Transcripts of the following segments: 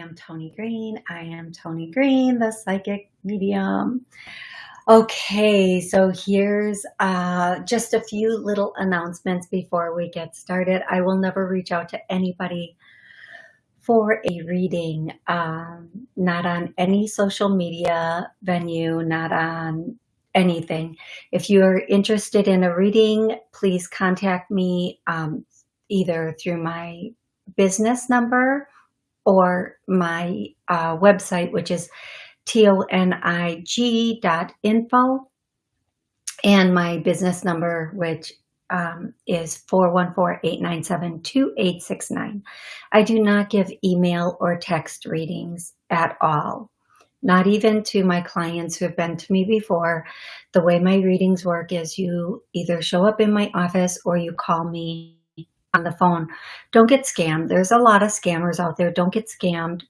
Medium Tony Green. I am Tony Green, the Psychic Medium. Okay, so here's uh, just a few little announcements before we get started. I will never reach out to anybody for a reading, um, not on any social media venue, not on anything. If you're interested in a reading, please contact me um, either through my business number or my uh, website, which is tonig.info and my business number, which um, is 414-897-2869. I do not give email or text readings at all, not even to my clients who have been to me before. The way my readings work is you either show up in my office or you call me on the phone. Don't get scammed. There's a lot of scammers out there. Don't get scammed.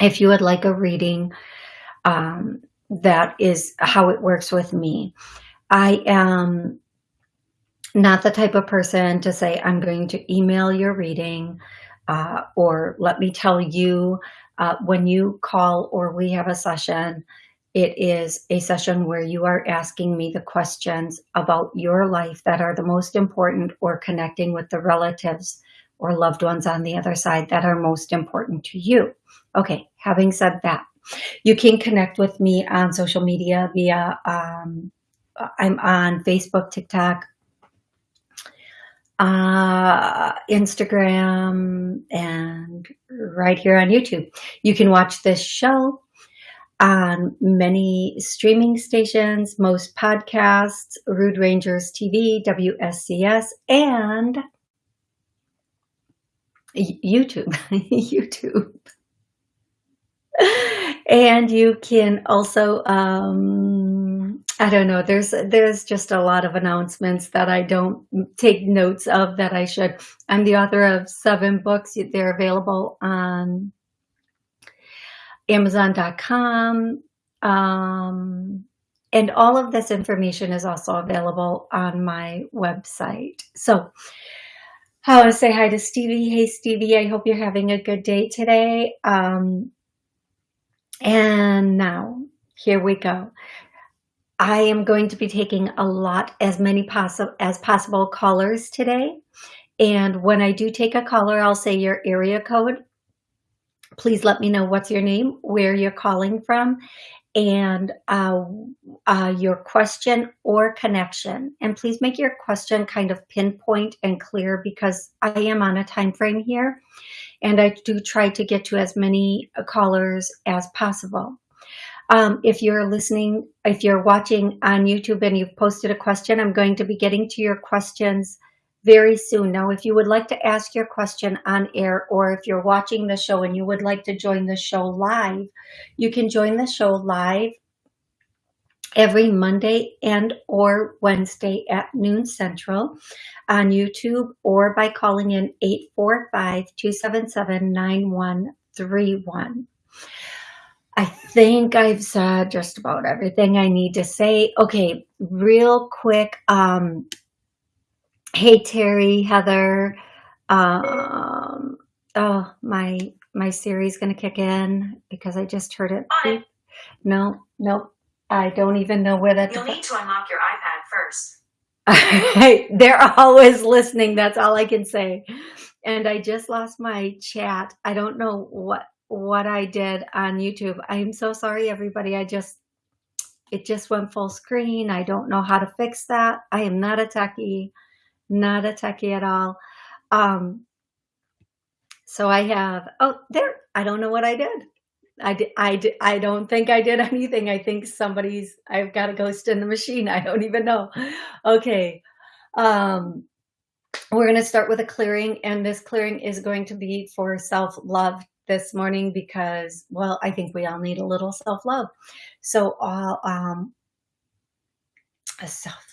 If you would like a reading, um, that is how it works with me. I am not the type of person to say, I'm going to email your reading uh, or let me tell you uh, when you call or we have a session, it is a session where you are asking me the questions about your life that are the most important or connecting with the relatives or loved ones on the other side that are most important to you. Okay, having said that, you can connect with me on social media via, um, I'm on Facebook, TikTok, uh, Instagram, and right here on YouTube. You can watch this show on many streaming stations, most podcasts, Rude Rangers TV, WSCS, and YouTube, YouTube. and you can also, um, I don't know, there's, there's just a lot of announcements that I don't take notes of that I should. I'm the author of seven books. They're available on Amazon.com. Um, and all of this information is also available on my website. So I want to say hi to Stevie. Hey, Stevie, I hope you're having a good day today. Um, and now, here we go. I am going to be taking a lot, as many possible as possible callers today. And when I do take a caller, I'll say your area code please let me know what's your name, where you're calling from, and uh, uh, your question or connection. And please make your question kind of pinpoint and clear because I am on a time frame here. And I do try to get to as many callers as possible. Um, if you're listening, if you're watching on YouTube and you've posted a question, I'm going to be getting to your questions very soon. Now, if you would like to ask your question on air, or if you're watching the show and you would like to join the show live, you can join the show live every Monday and or Wednesday at noon central on YouTube or by calling in 845-277-9131. I think I've said just about everything I need to say. Okay, real quick. Um, Hey, Terry, Heather. Um, oh, my my Siri's going to kick in because I just heard it. it. No, nope. I don't even know where that. You'll need to unlock your iPad first. They're always listening. That's all I can say. And I just lost my chat. I don't know what what I did on YouTube. I'm so sorry, everybody. I just it just went full screen. I don't know how to fix that. I am not a techie not a techie at all. Um, so I have, oh, there, I don't know what I did. I, I, I don't think I did anything. I think somebody's, I've got a ghost in the machine. I don't even know. Okay. Um, we're going to start with a clearing and this clearing is going to be for self-love this morning because, well, I think we all need a little self-love. So, uh, um, a self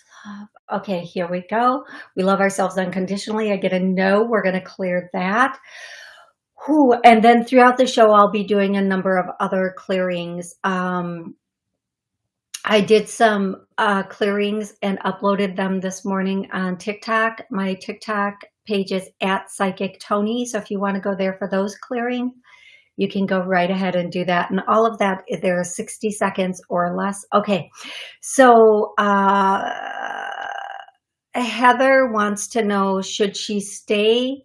Okay, here we go. We love ourselves unconditionally. I get a no. We're going to clear that. Whew. And then throughout the show, I'll be doing a number of other clearings. Um, I did some uh, clearings and uploaded them this morning on TikTok. My TikTok page is at Psychic Tony. So if you want to go there for those clearing, you can go right ahead and do that. And all of that, there are 60 seconds or less. Okay, so uh, Heather wants to know, should she stay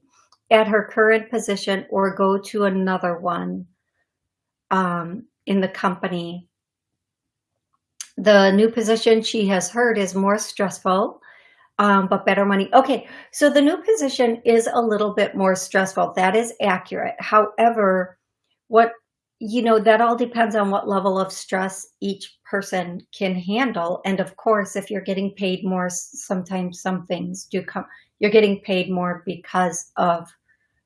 at her current position or go to another one um, in the company? The new position she has heard is more stressful, um, but better money. Okay, so the new position is a little bit more stressful. That is accurate. However, what you know that all depends on what level of stress each person can handle. And of course if you're getting paid more sometimes some things do come you're getting paid more because of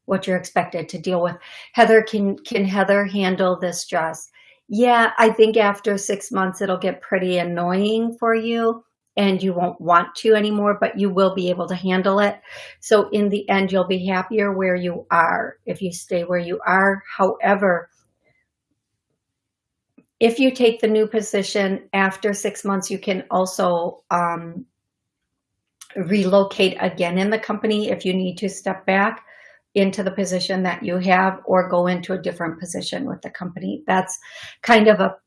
what you're expected to deal with. Heather can can heather handle the stress? Yeah i think after six months it'll get pretty annoying for you and you won't want to anymore, but you will be able to handle it. So in the end, you'll be happier where you are if you stay where you are. However, if you take the new position after six months, you can also um, relocate again in the company if you need to step back into the position that you have or go into a different position with the company. That's kind of a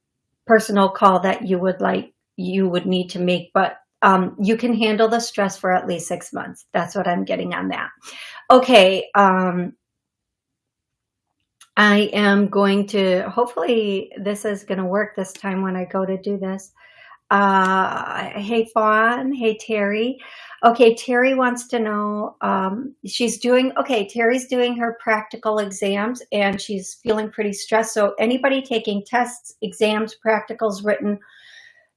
personal call that you would like you would need to make, but um, you can handle the stress for at least six months. That's what I'm getting on that. Okay. Um, I am going to, hopefully this is going to work this time when I go to do this. Uh, hey, Fawn. Hey, Terry. Okay, Terry wants to know, um, she's doing, okay, Terry's doing her practical exams and she's feeling pretty stressed. So anybody taking tests, exams, practicals written,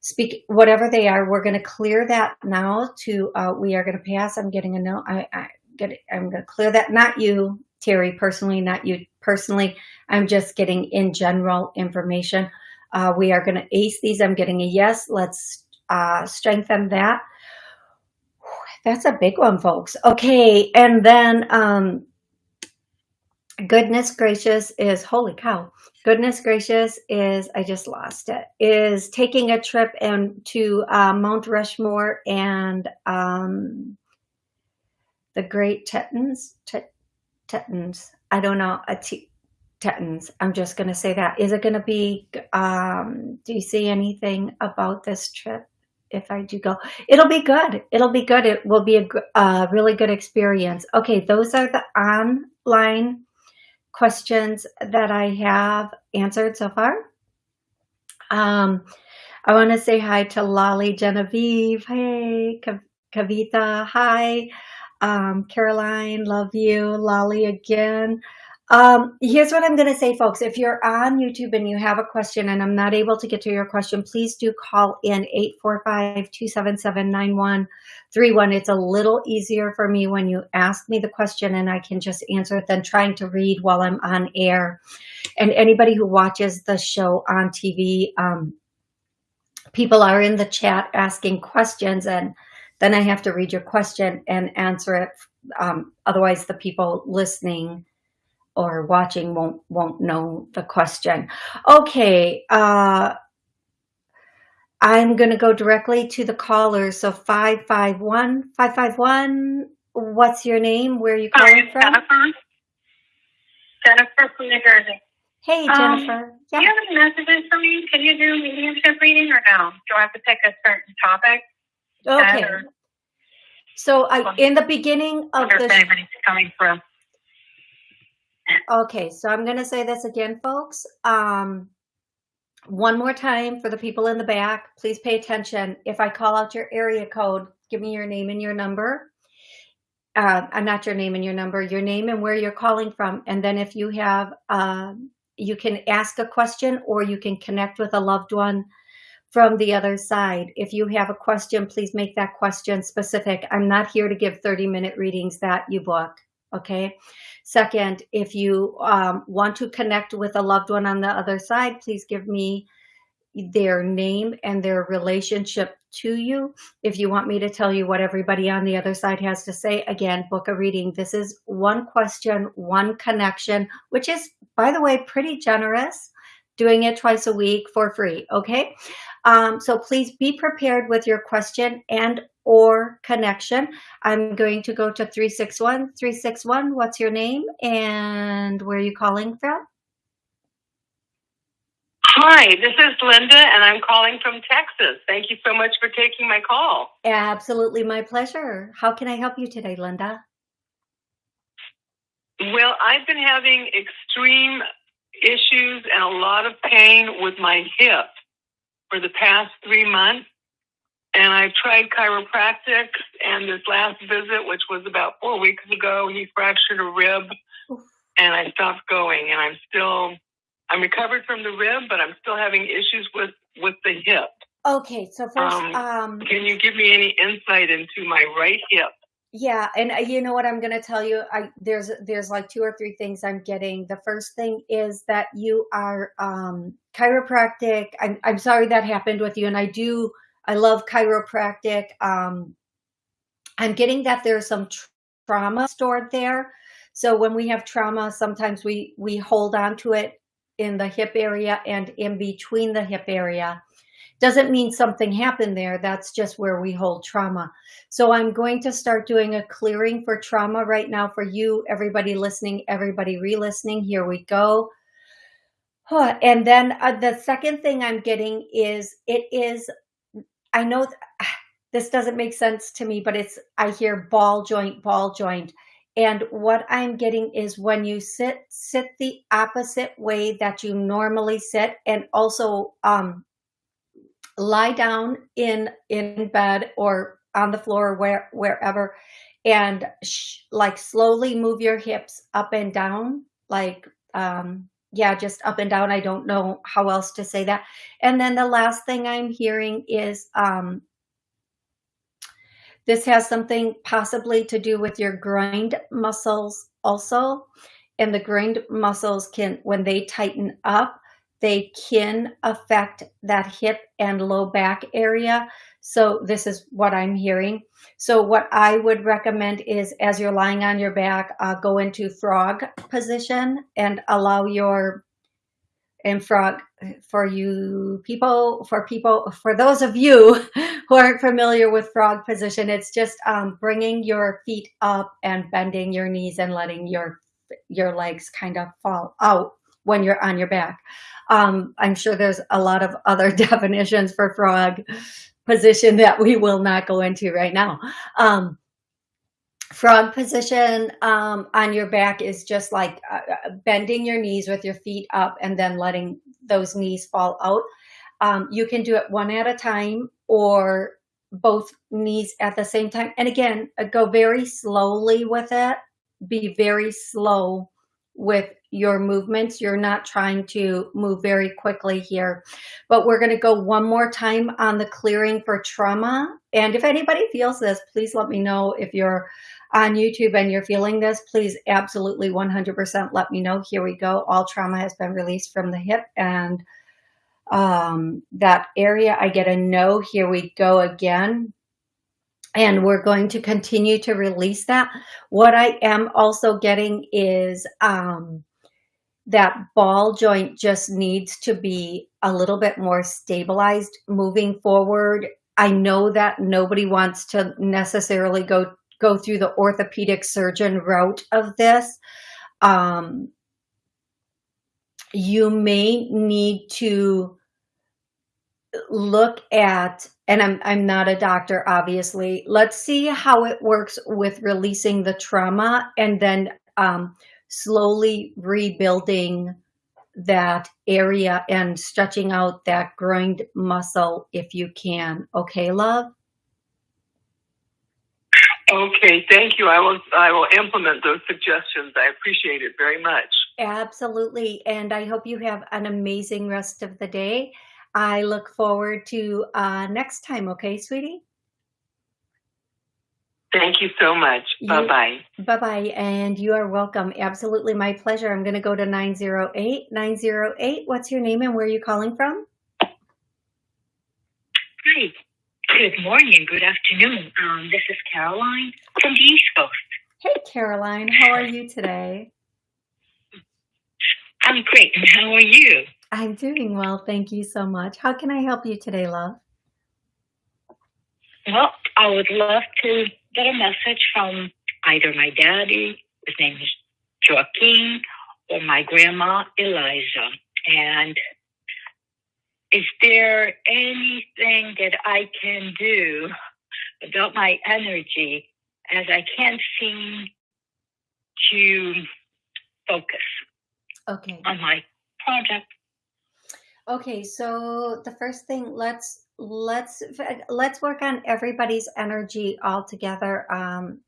speak whatever they are we're going to clear that now to uh, we are going to pass. I'm getting a note i, I get it, i'm going to clear that. Not you terry personally not you personally. I'm just getting in general information. Uh, we are going to ace these. I'm getting a yes. Let's uh, strengthen that. That's a big one folks. Okay and then um goodness gracious is holy cow goodness gracious is i just lost it is taking a trip and to uh, mount rushmore and um the great tetons tetons i don't know tetons i'm just going to say that is it going to be um do you see anything about this trip if I do go. It'll be good. It'll be good. It will be a, a really good experience. Okay, those are the online questions that I have answered so far. Um, I want to say hi to Lolly Genevieve. Hey, Kavita. Hi. Um, Caroline, love you. Lolly again. Um, here's what I'm going to say, folks. If you're on YouTube and you have a question and I'm not able to get to your question, please do call in 845-277-9131. It's a little easier for me when you ask me the question and I can just answer it than trying to read while I'm on air. And anybody who watches the show on TV, um, people are in the chat asking questions and then I have to read your question and answer it. Um, otherwise, the people listening or watching won't won't know the question. Okay, uh, I'm going to go directly to the caller. So 551, 551, what's your name? Where are you calling Hi, from? Jennifer. Jennifer from New Jersey. Hey, um, Jennifer. Um, yeah. Do you have any messages for me? Can you do mediumship reading or no? Do I have to pick a certain topic? Okay. So I, in the beginning of the... Coming through. Okay, so I'm going to say this again, folks. Um, one more time for the people in the back, please pay attention. If I call out your area code, give me your name and your number. Uh, I'm not your name and your number, your name and where you're calling from. And then if you have, uh, you can ask a question or you can connect with a loved one from the other side. If you have a question, please make that question specific. I'm not here to give 30 minute readings that you book okay? Second, if you um, want to connect with a loved one on the other side, please give me their name and their relationship to you. If you want me to tell you what everybody on the other side has to say, again, book a reading. This is one question, one connection, which is, by the way, pretty generous doing it twice a week for free. Okay. Um, so please be prepared with your question and or connection. I'm going to go to 361. 361, what's your name and where are you calling from? Hi, this is Linda, and I'm calling from Texas. Thank you so much for taking my call. Absolutely my pleasure. How can I help you today, Linda? Well, I've been having extreme issues and a lot of pain with my hip for the past three months. And I've tried chiropractic, and this last visit, which was about four weeks ago, he fractured a rib, and I stopped going. And I'm still, I'm recovered from the rib, but I'm still having issues with with the hip. Okay, so first, Um, um, Can you give me any insight into my right hip? Yeah, and uh, you know what I'm going to tell you? I there's there's like two or three things I'm getting. The first thing is that you are um chiropractic. I'm I'm sorry that happened with you and I do I love chiropractic. Um I'm getting that there's some tr- trauma stored there. So when we have trauma, sometimes we we hold on to it in the hip area and in between the hip area. Doesn't mean something happened there. That's just where we hold trauma. So I'm going to start doing a clearing for trauma right now for you, everybody listening, everybody re-listening. Here we go. And then uh, the second thing I'm getting is it is, I know th- this doesn't make sense to me, but it's, I hear ball joint, ball joint. And what I'm getting is when you sit, sit the opposite way that you normally sit and also um, lie down in in bed or on the floor where wherever and like slowly move your hips up and down like um yeah just up and down. I don't know how else to say that. And then the last thing i'm hearing is um this has something possibly to do with your groin muscles also. And the groin muscles can when they tighten up they can affect that hip and low back area. So this is what I'm hearing. So what I would recommend is as you're lying on your back, uh, go into frog position and allow your and frog for you people for people for those of you who aren't familiar with frog position it's just um, bringing your feet up and bending your knees and letting your your legs kind of fall out when you're on your back um, I'm sure there's a lot of other definitions for frog position that we will not go into right now. Um, frog position um, on your back is just like uh, uh, bending your knees with your feet up and then letting those knees fall out. Um, you can do it one at a time or both knees at the same time. And again, uh, go very slowly with it. Be very slow with your movements. You're not trying to move very quickly here. But we're going to go one more time on the clearing for trauma. And if anybody feels this, please let me know. If you're on YouTube and you're feeling this, please absolutely 100% let me know. Here we go. All trauma has been released from the hip and um, that area. I get a no. Here we go again and we're going to continue to release that. What I am also getting is um, that ball joint just needs to be a little bit more stabilized moving forward. I know that nobody wants to necessarily go go through the orthopedic surgeon route of this. Um, you may need to look at and I'm I'm not a doctor obviously. Let's see how it works with releasing the trauma and then um, slowly rebuilding that area and stretching out that groin muscle if you can. Okay, love? Okay, thank you. I will I will implement those suggestions. I appreciate it very much. Absolutely. And I hope you have an amazing rest of the day. I look forward to uh, next time. Okay, sweetie? Thank you so much. You- Bye bye. Bye bye, and you are welcome. Absolutely my pleasure. I'm going to go to 908. 908, what's your name and where are you calling from? Hi. Good morning. Good afternoon. Um, this is Caroline from the East Coast. Hey, Caroline, how are you today? I'm great. And how are you? I'm doing well. Thank you so much. How can I help you today, love? Well, I would love to get a message from either my daddy, his name is Joaquin, or my grandma, Eliza. And is there anything that I can do about my energy as I can't seem to focus Okay. on my project? Okay, so the first thing, let's let's let's work on everybody's energy all together. Um,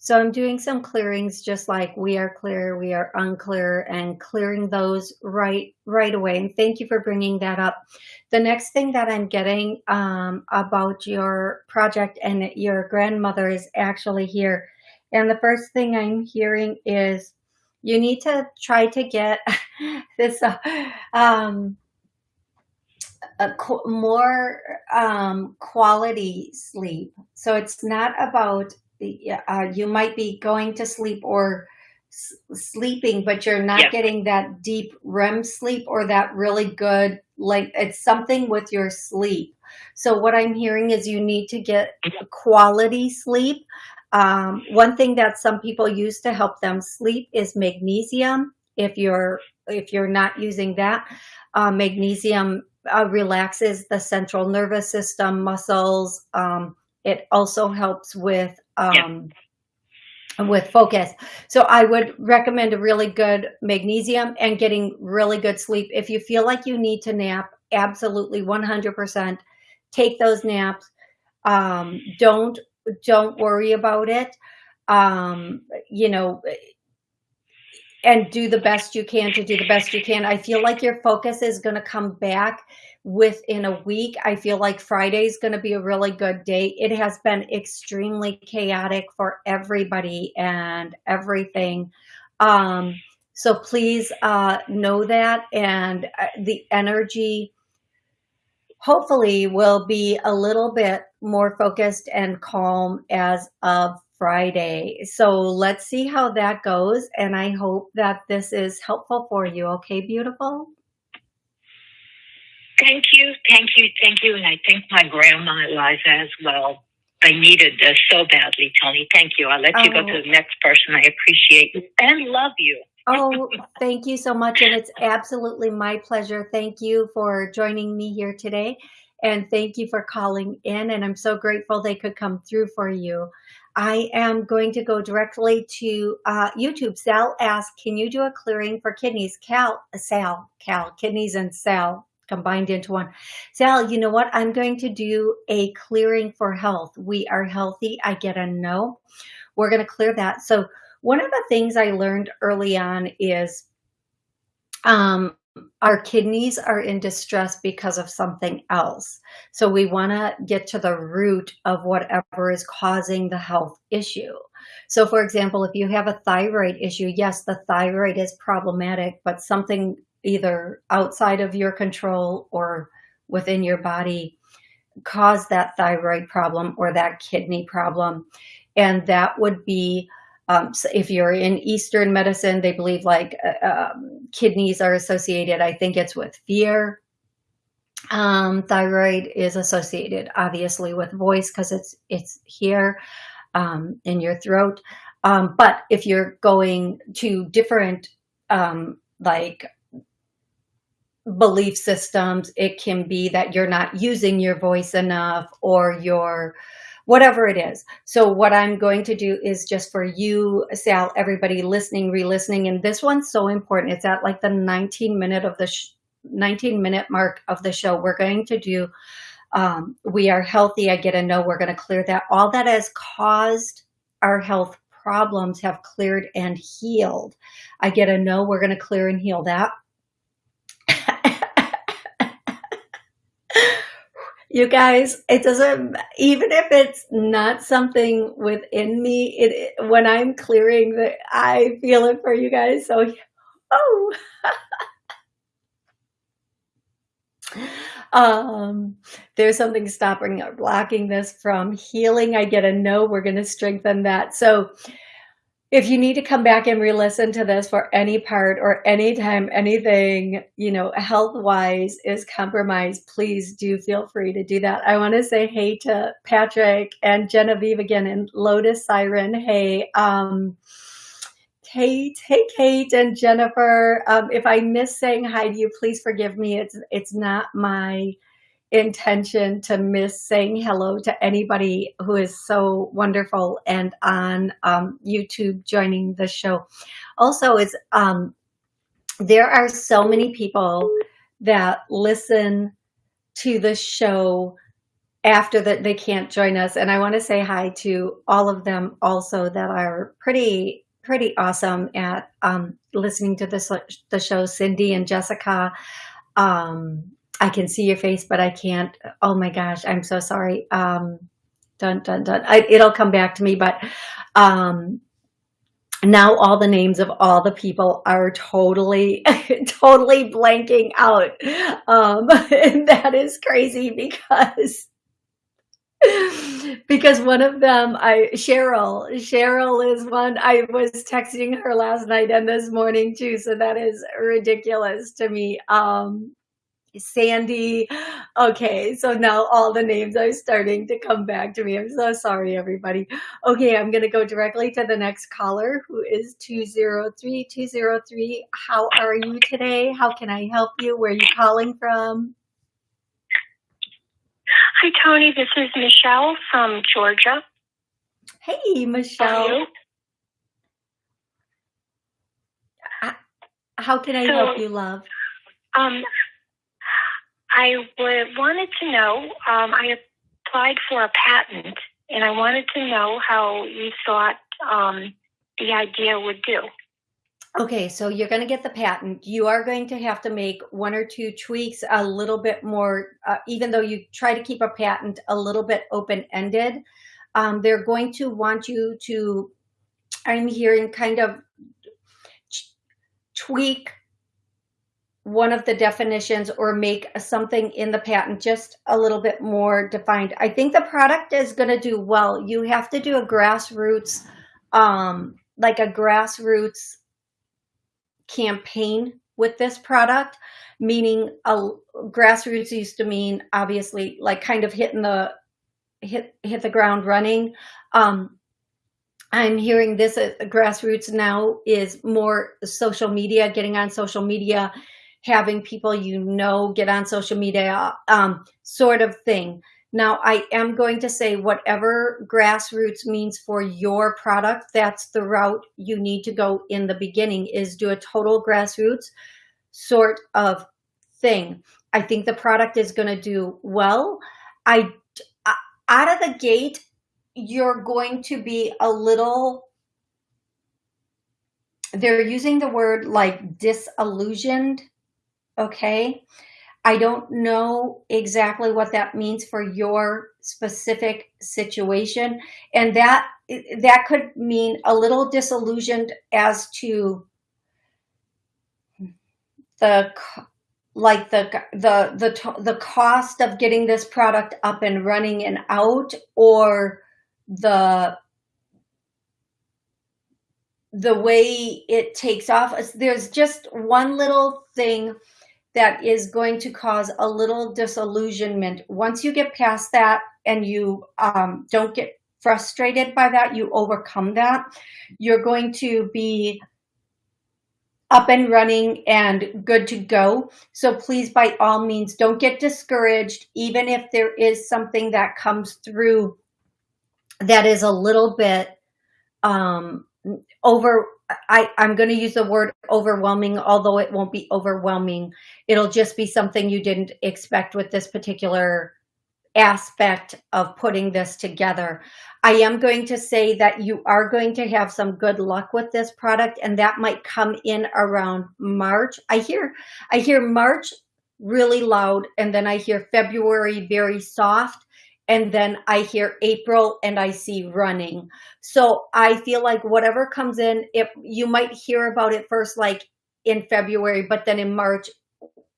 so I'm doing some clearings, just like we are clear, we are unclear, and clearing those right right away. And thank you for bringing that up. The next thing that I'm getting um, about your project and your grandmother is actually here. And the first thing I'm hearing is you need to try to get this uh, um, a qu- more um, quality sleep. So it's not about uh, you might be going to sleep or sleeping, but you're not Yeah. getting that deep REM sleep or that really good like it's something with your sleep. So what I'm hearing is you need to get quality sleep. Um, one thing that some people use to help them sleep is magnesium. If you're if you're not using that, uh, magnesium uh, relaxes the central nervous system, muscles. Um, it also helps with um, with focus. So I would recommend a really good magnesium and getting really good sleep. If you feel like you need to nap, absolutely 100% take those naps. Um, don't don't worry about it. Um, you know, and do the best you can to do the best you can. I feel like your focus is going to come back within a week. I feel like Friday is going to be a really good day. It has been extremely chaotic for everybody and everything. Um, so please uh, know that, and uh, the energy hopefully will be a little bit more focused and calm as of Friday. So let's see how that goes. And I hope that this is helpful for you. Okay, beautiful? Thank you, thank you, thank you. And I thank my grandma Eliza as well. I needed this so badly, Tony. Thank you. I'll let you go Oh. to the next person. I appreciate you and love you. Oh, thank you so much. And it's absolutely my pleasure. Thank you for joining me here today. And thank you for calling in. And I'm so grateful they could come through for you. I am going to go directly to uh, YouTube. Sal asked, Can you do a clearing for kidneys? Cal, Sal, Cal, kidneys and Sal combined into one. Sal, you know what? I'm going to do a clearing for health. We are healthy. I get a no. We're going to clear that. So, one of the things I learned early on is um, our kidneys are in distress because of something else. So we want to get to the root of whatever is causing the health issue. So, for example, if you have a thyroid issue, yes, the thyroid is problematic, but something either outside of your control or within your body caused that thyroid problem or that kidney problem. And that would be um, so if you're in Eastern medicine, they believe like uh, um, kidneys are associated. I think it's with fear. Um, thyroid is associated, obviously, with voice because it's it's here um, in your throat. Um, but if you're going to different um, like belief systems, it can be that you're not using your voice enough or you're whatever it is. So what I'm going to do is just for you, Sal, everybody listening, re-listening, and this one's so important. It's at like the 19 minute of the sh- 19 minute mark of the show. We're going to do um, we are healthy. I get a no. We're going to clear that. All that has caused our health problems have cleared and healed. I get a no. We're going to clear and heal that. You guys it doesn't even if it's not something within me it when i'm clearing the i feel it for you guys so oh. Um there's something stopping or blocking this from healing. I get a no we're going to strengthen that. So if you need to come back and re-listen to this for any part or anytime anything you know health wise is compromised please do feel free to do that i want to say hey to patrick and genevieve again and lotus siren hey um Kate, hey Kate and Jennifer. Um, if I miss saying hi to you, please forgive me. It's it's not my intention to miss saying hello to anybody who is so wonderful and on um, YouTube joining the show. Also, is um, there are so many people that listen to the show after that they can't join us and i want to say hi to all of them also that are pretty pretty awesome at um, listening to the show cindy and jessica um, I can see your face, but I can't. Oh my gosh, I'm so sorry. Um, dun, dun, dun. I, it'll come back to me, but um, now all the names of all the people are totally, totally blanking out. Um, and that is crazy because because one of them I Cheryl Cheryl is one I was texting her last night and this morning too so that is ridiculous to me um Sandy. Okay, so now all the names are starting to come back to me. I'm so sorry, everybody. Okay, I'm going to go directly to the next caller who is 203 203. How are you today? How can I help you? Where are you calling from? Hi, Tony. This is Michelle from Georgia. Hey, Michelle. How can I so, help you, love? Um, I wanted to know, um, I applied for a patent and I wanted to know how you thought um, the idea would do. Okay, so you're going to get the patent. You are going to have to make one or two tweaks, a little bit more, uh, even though you try to keep a patent a little bit open-ended. Um, they're going to want you to, I'm hearing kind of tweak one of the definitions or make something in the patent just a little bit more defined. I think the product is going to do well. You have to do a grassroots, um, like a grassroots campaign with this product, meaning a grassroots used to mean obviously like kind of hitting the hit hit the ground running. Um, I'm hearing this uh, grassroots now is more social media, getting on social media having people you know get on social media um, sort of thing. Now, I am going to say whatever grassroots means for your product, that's the route you need to go in the beginning is do a total grassroots sort of thing. I think the product is going to do well. I out of the gate, you're going to be a little they're using the word like disillusioned okay? I don't know exactly what that means for your specific situation. And that that could mean a little disillusioned as to the like the the the the cost of getting this product up and running and out or the the way it takes off there's just one little thing that is going to cause a little disillusionment. Once you get past that and you um, don't get frustrated by that, you overcome that, you're going to be up and running and good to go. So please, by all means, don't get discouraged, even if there is something that comes through that is a little bit um, over I, I'm going to use the word overwhelming, although it won't be overwhelming. It'll just be something you didn't expect with this particular aspect of putting this together. I am going to say that you are going to have some good luck with this product and that might come in around March. I hear, I hear March really loud and then I hear February very soft and then I hear April and I see running. So I feel like whatever comes in, if you might hear about it first, like in February, but then in March,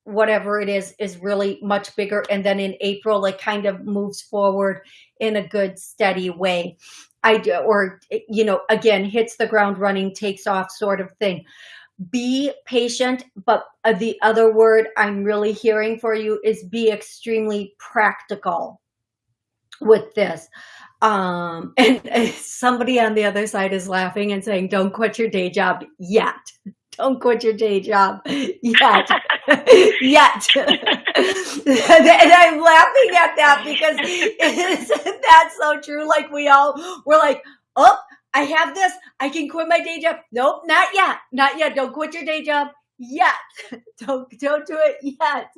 whatever it is, is really much bigger. And then in April, it kind of moves forward in a good, steady way. I do, or, you know, again, hits the ground running, takes off sort of thing. Be patient, but uh, the other word I'm really hearing for you is be extremely practical with this. Um, and, and somebody on the other side is laughing and saying, don't quit your day job yet. Don't quit your day job yet. yet. and I'm laughing at that because isn't that so true? Like we all, we're like, oh, I have this. I can quit my day job. Nope, not yet. Not yet. Don't quit your day job yet. Don't don't do it yet.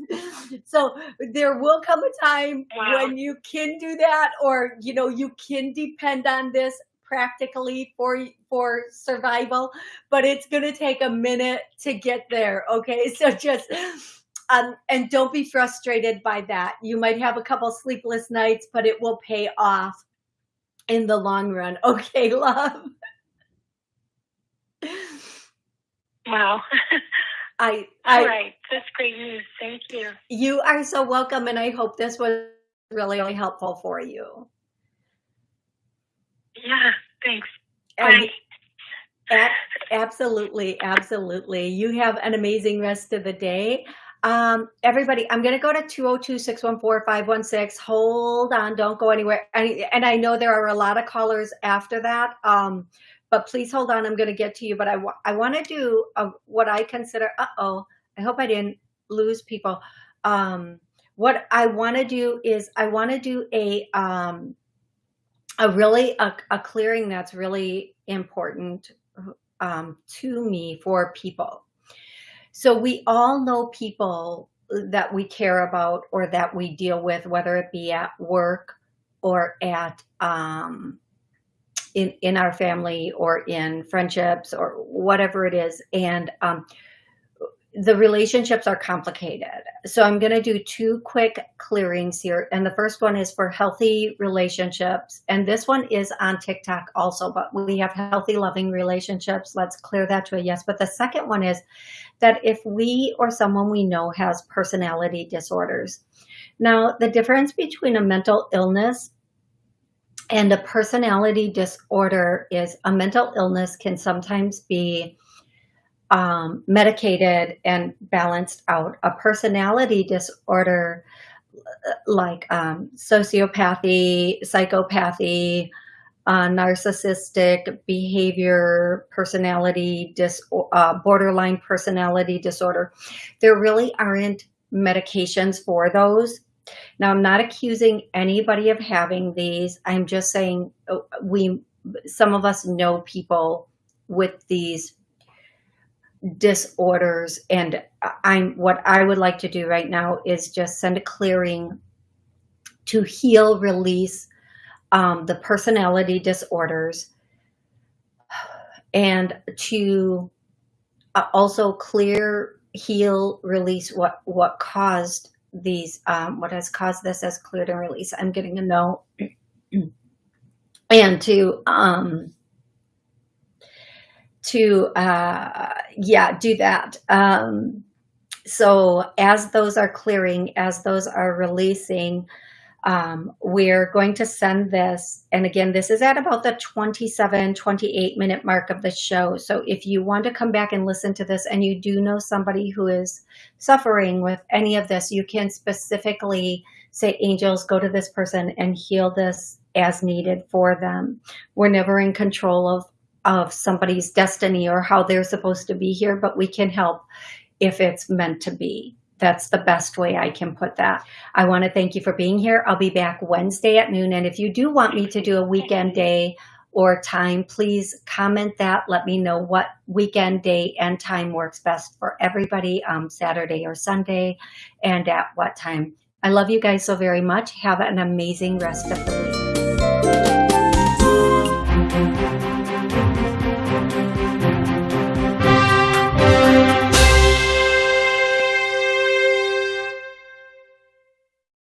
So there will come a time Wow. when you can do that, or you know you can depend on this practically for for survival, but it's going to take a minute to get there. Okay, so just. Um, and don't be frustrated by that. You might have a couple sleepless nights, but it will pay off in the long run. Okay, love. Wow. I, I, right. That's great news. Thank you. you are so welcome, and I hope this was really, really helpful for you. Yeah. Thanks. And absolutely, absolutely. You have an amazing rest of the day. Um, everybody, I'm going to go to 202-614-516. Hold on, don't go anywhere. And, and I know there are a lot of callers after that, um, but please hold on. I'm going to get to you. But I, wa- I want to do a, what I consider, uh-oh, I hope I didn't lose people. Um, what I want to do is I want to do a, um, a really, a, a clearing that's really important um, to me for people. So we all know people that we care about or that we deal with, whether it be at work or at um, in in our family or in friendships or whatever it is, and um, the relationships are complicated. So I'm going to do two quick clearings here. And the first one is for healthy relationships. And this one is on TikTok also, but we have healthy, loving relationships. Let's clear that to a yes. But the second one is that if we or someone we know has personality disorders. Now, the difference between a mental illness and a personality disorder is a mental illness can sometimes be um, medicated and balanced out. A personality disorder like um, sociopathy, psychopathy, uh, narcissistic behavior, personality dis uh, borderline personality disorder. There really aren't medications for those. Now, I'm not accusing anybody of having these. I'm just saying uh, we, some of us know people with these disorders and I'm what I would like to do right now is just send a clearing to heal release um, the personality disorders and to uh, also clear heal release what what caused these um, what has caused this as cleared and release I'm getting a no and to um to uh yeah do that. Um so as those are clearing as those are releasing um we're going to send this and again this is at about the 27 28 minute mark of the show so if you want to come back and listen to this and you do know somebody who is suffering with any of this you can specifically say angels go to this person and heal this as needed for them we're never in control of of somebody's destiny or how they're supposed to be here, but we can help if it's meant to be. That's the best way I can put that. I want to thank you for being here. I'll be back Wednesday at noon. And if you do want me to do a weekend day or time, please comment that. Let me know what weekend day and time works best for everybody, um, Saturday or Sunday, and at what time. I love you guys so very much. Have an amazing rest of the week.